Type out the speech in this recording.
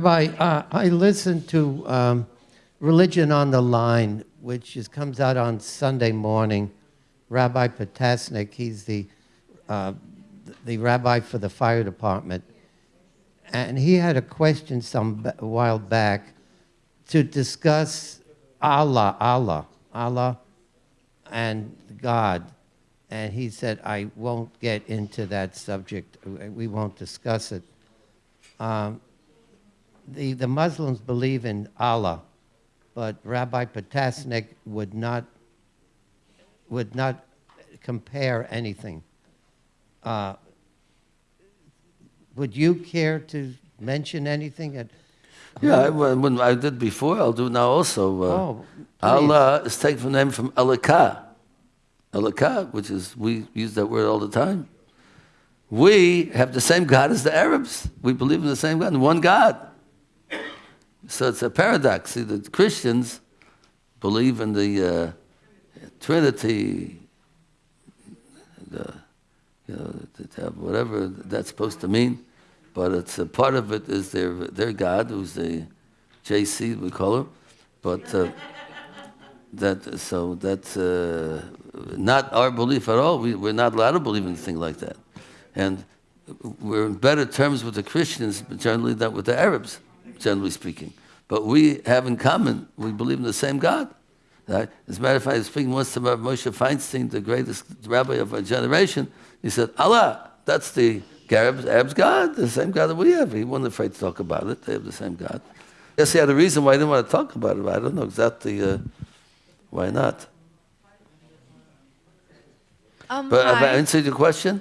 Rabbi, uh, I listened to um, Religion on the Line, which is, comes out on Sunday morning. Rabbi Potasnik, he's the, uh, the rabbi for the fire department. And he had a question some while back to discuss Allah, Allah, Allah, and God. And he said, I won't get into that subject. We won't discuss it. Um, the, the Muslims believe in Allah, but Rabbi Potasnik would not, would not compare anything. Uh, would you care to mention anything? At, Yeah, I, when I did before, I'll do now also. Uh, Oh. Allah is taken from the name from Elakah. Elakah, which is, we use that word all the time. We have the same God as the Arabs. We believe in the same God, one God. So it's a paradox. See, the Christians believe in the uh, Trinity, the, you know, to have whatever that's supposed to mean. But it's a part of it is their their God, who's the JC we call him. But uh, that so that's uh, not our belief at all. We, we're not allowed to believe in anything like that, and we're in better terms with the Christians generally than with the Arabs, generally speaking. But we have in common, we believe in the same God. Right? As a matter of fact, I was speaking once to Moshe Feinstein, the greatest rabbi of our generation. He said, Allah, that's the Arabs, Arabs' God, the same God that we have. He wasn't afraid to talk about it. They have the same God. Yes, he had a reason why he didn't want to talk about it. I don't know exactly uh, why not. Um, But have I answered your question?